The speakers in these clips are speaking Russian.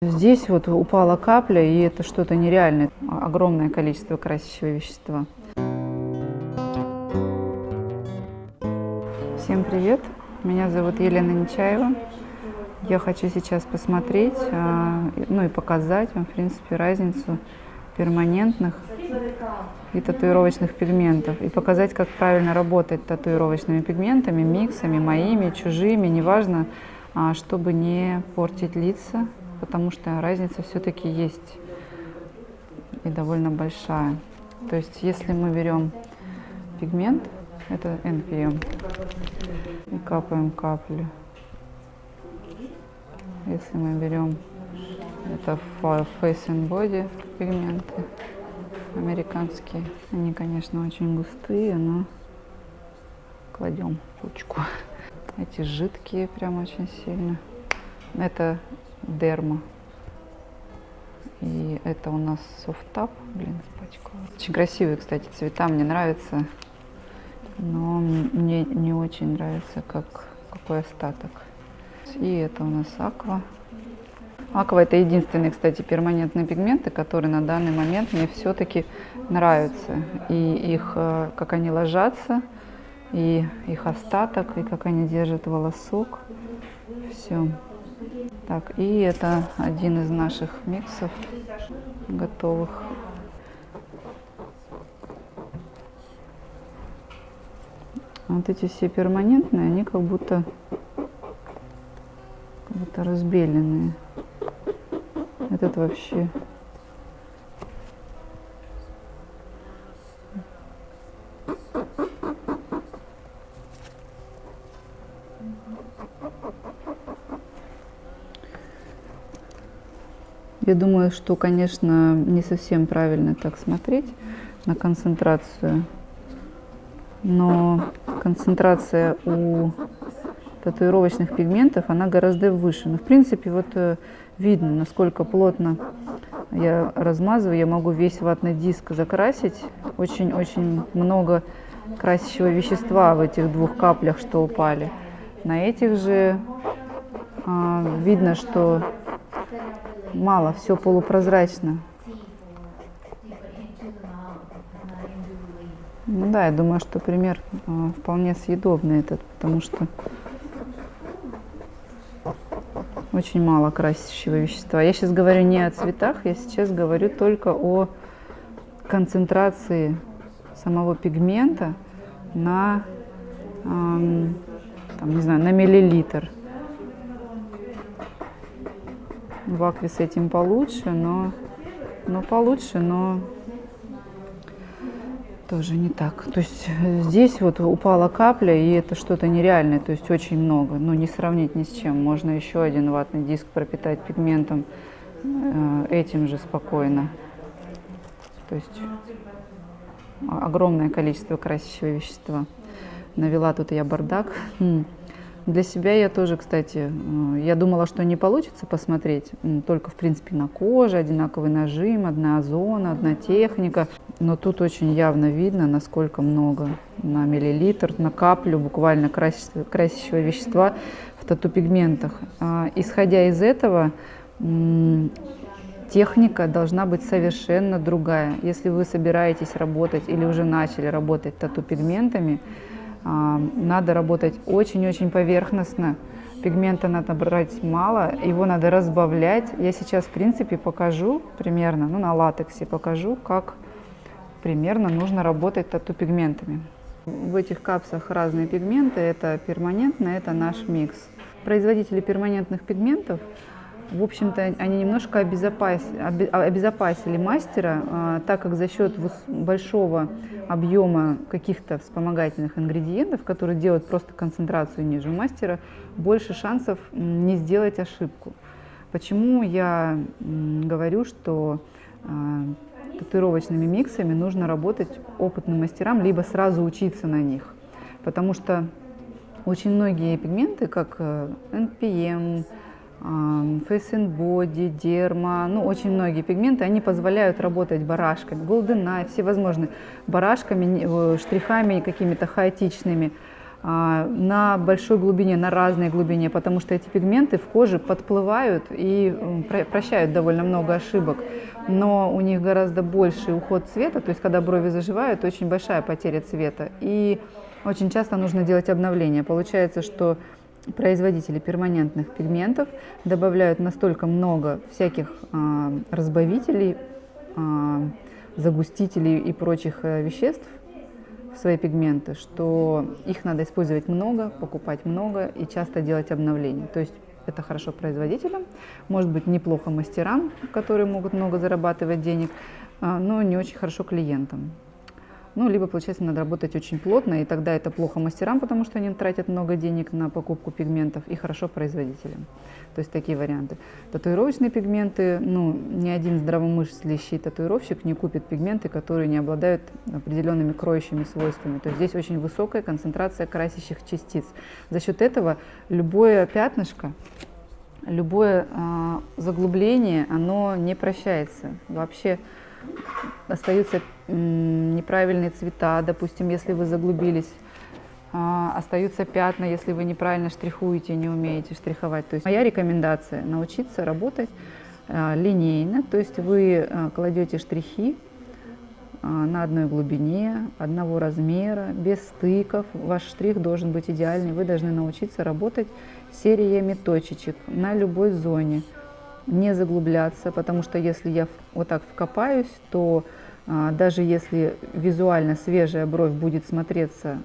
Здесь вот упала капля, и это что-то нереальное, огромное количество красящего вещества. Всем привет, меня зовут Елена Нечаева. Я хочу сейчас посмотреть, а, ну и показать вам, в принципе, разницу перманентных и татуировочных пигментов. И показать, как правильно работать татуировочными пигментами, миксами, моими, чужими, неважно, а, чтобы не портить лица потому что разница все-таки есть и довольно большая. То есть если мы берем пигмент, это NPM, и капаем капли. Если мы берем это Face and Body пигменты американские, они, конечно, очень густые, но кладем ручку. Эти жидкие прям очень сильно. Это дерма. И это у нас софтап. Блин, испачкала. Очень красивые, кстати, цвета. Мне нравятся. Но мне не очень нравится, как, какой остаток. И это у нас аква. Аква это единственные, кстати, перманентные пигменты, которые на данный момент мне все-таки нравятся. И их, э, как они ложатся, и их остаток, и как они держат волосок. Все. Так, и это один из наших миксов готовых. Вот эти все перманентные, они как будто, как будто разбеленные. Этот вообще Я думаю, что, конечно, не совсем правильно так смотреть на концентрацию, но концентрация у татуировочных пигментов, она гораздо выше. Но, в принципе, вот э, видно, насколько плотно я размазываю. Я могу весь ватный диск закрасить. Очень-очень много красящего вещества в этих двух каплях, что упали. На этих же а, видно, что мало, все полупрозрачно. Ну да, я думаю, что пример э, вполне съедобный этот, потому что очень мало красящего вещества. Я сейчас говорю не о цветах, я сейчас говорю только о концентрации самого пигмента на, эм, там, не знаю, на миллилитр. В акве с этим получше, но, но получше, но тоже не так. То есть э, здесь вот упала капля, и это что-то нереальное, то есть очень много. Ну, не сравнить ни с чем. Можно еще один ватный диск пропитать пигментом э, этим же спокойно. То есть огромное количество красящего вещества. Навела тут я бардак. Для себя я тоже, кстати, э, я думала, что не получится посмотреть только, в принципе, на коже, одинаковый нажим, одна зона, одна техника. Но тут очень явно видно, насколько много на миллилитр, на каплю буквально красящего, вещества в тату-пигментах. А, исходя из этого, техника должна быть совершенно другая. Если вы собираетесь работать или уже начали работать тату-пигментами, надо работать очень-очень поверхностно. Пигмента надо брать мало, его надо разбавлять. Я сейчас, в принципе, покажу примерно, ну, на латексе покажу, как примерно нужно работать тату-пигментами. В этих капсах разные пигменты, это перманентно, это наш микс. Производители перманентных пигментов в общем-то, они немножко обезопасили, обезопасили мастера, а, так как за счет большого объема каких-то вспомогательных ингредиентов, которые делают просто концентрацию ниже мастера, больше шансов не сделать ошибку. Почему я говорю, что а, татуировочными миксами нужно работать опытным мастерам, либо сразу учиться на них. Потому что очень многие пигменты, как э, NPM, Face and Body, Дерма, ну очень многие пигменты, они позволяют работать барашками, Golden Eye, всевозможные барашками, штрихами какими-то хаотичными. а, на большой глубине, на разной глубине, потому что эти пигменты в коже подплывают и прощают довольно много ошибок. Но у них гораздо больший уход цвета, то есть когда брови заживают, очень большая потеря цвета. И очень часто нужно делать обновление. Получается, что производители перманентных пигментов добавляют настолько много всяких э, разбавителей, э, загустителей и прочих э, веществ, свои пигменты, что их надо использовать много, покупать много и часто делать обновления. То есть это хорошо производителям, может быть неплохо мастерам, которые могут много зарабатывать денег, а, но не очень хорошо клиентам. Ну, либо, получается, надо работать очень плотно, и тогда это плохо мастерам, потому что они тратят много денег на покупку пигментов, и хорошо производителям. То есть такие варианты. Татуировочные пигменты, ну, ни один здравомыслящий татуировщик не купит пигменты, которые не обладают определенными кроющими свойствами. То есть здесь очень высокая концентрация красящих частиц. За счет этого любое пятнышко, любое э, заглубление, оно не прощается. Вообще остаются неправильные цвета, допустим, если вы заглубились, а, остаются пятна, если вы неправильно штрихуете, не умеете штриховать. То есть моя рекомендация научиться работать а, линейно, то есть вы а, кладете штрихи на одной глубине, одного размера, без стыков. Ваш штрих должен быть идеальный. Вы должны научиться работать сериями точечек на любой зоне не заглубляться, потому что если я вот так вкопаюсь, то а, даже если визуально свежая бровь будет смотреться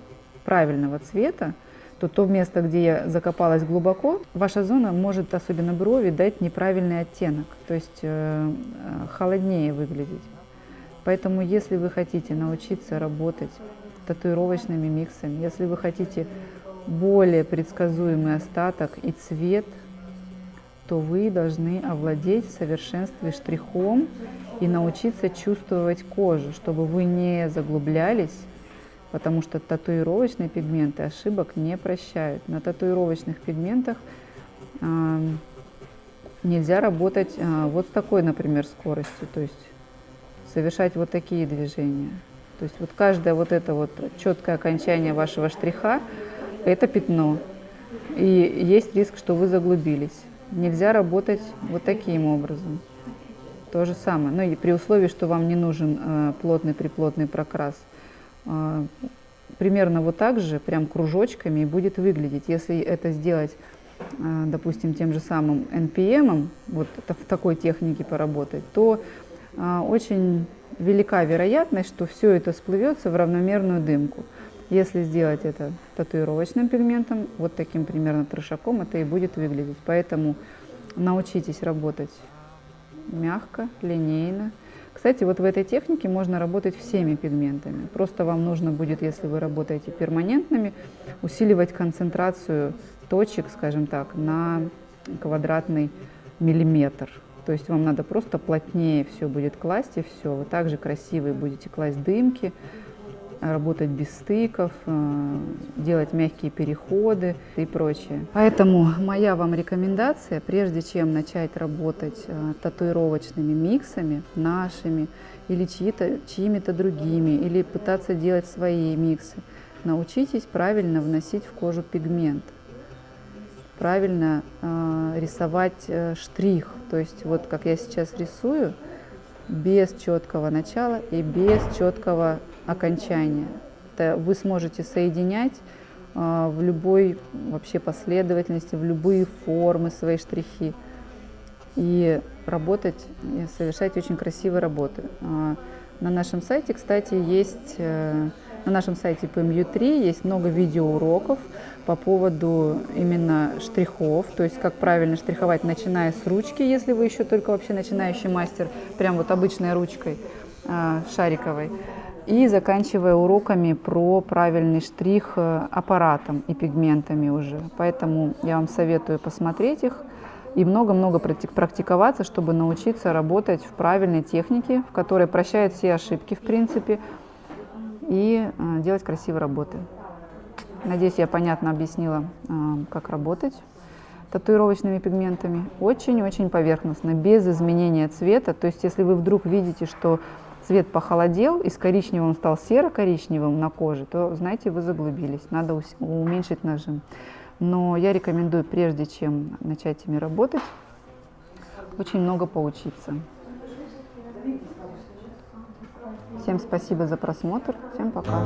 правильного цвета, то то место, где я закопалась глубоко, ваша зона может, особенно брови, дать неправильный оттенок, то есть э, э холоднее выглядеть. Поэтому если вы хотите научиться работать татуировочными миксами, если вы хотите более предсказуемый остаток и цвет – то вы должны овладеть в совершенстве штрихом и научиться чувствовать кожу, чтобы вы не заглублялись, потому что татуировочные пигменты ошибок не прощают. На татуировочных пигментах э, нельзя работать э, вот с такой, например, скоростью, то есть совершать вот такие движения. То есть вот каждое вот это вот четкое окончание вашего штриха – это пятно. И есть риск, что вы заглубились нельзя работать вот таким образом. То же самое, но и при условии, что вам не нужен э, плотный приплотный прокрас. Э, примерно вот так же, прям кружочками будет выглядеть. Если это сделать, э, допустим, тем же самым NPM, вот в такой технике поработать, то э, очень велика вероятность, что все это сплывется в равномерную дымку. Если сделать это татуировочным пигментом, вот таким примерно трешаком, это и будет выглядеть. Поэтому научитесь работать мягко, линейно. Кстати, вот в этой технике можно работать всеми пигментами. Просто вам нужно будет, если вы работаете перманентными, усиливать концентрацию точек, скажем так, на квадратный миллиметр. То есть вам надо просто плотнее все будет класть, и все. Вы также красивые будете класть дымки, работать без стыков, э, делать мягкие переходы и прочее. Поэтому моя вам рекомендация, прежде чем начать работать э, татуировочными миксами, нашими или чьими-то другими, или пытаться делать свои миксы, научитесь правильно вносить в кожу пигмент, правильно э, рисовать э, штрих. То есть вот как я сейчас рисую, без четкого начала и без четкого окончания. Это вы сможете соединять э, в любой вообще последовательности, в любые формы свои штрихи и работать, и совершать очень красивые работы. Э, на нашем сайте, кстати, есть, э, на нашем сайте PMU3 есть много видеоуроков по поводу именно штрихов, то есть как правильно штриховать, начиная с ручки, если вы еще только вообще начинающий мастер, прям вот обычной ручкой шариковой, и заканчивая уроками про правильный штрих э, аппаратом и пигментами уже. Поэтому я вам советую посмотреть их и много-много практиковаться, чтобы научиться работать в правильной технике, в которой прощает все ошибки в принципе, и э, делать красивые работы. Надеюсь, я понятно объяснила, э, как работать татуировочными пигментами. Очень-очень поверхностно, без изменения цвета. То есть, если вы вдруг видите, что цвет похолодел, и с коричневым он стал серо-коричневым на коже, то, знаете, вы заглубились, надо уменьшить нажим. Но я рекомендую, прежде чем начать ими работать, очень много поучиться. Всем спасибо за просмотр. Всем пока.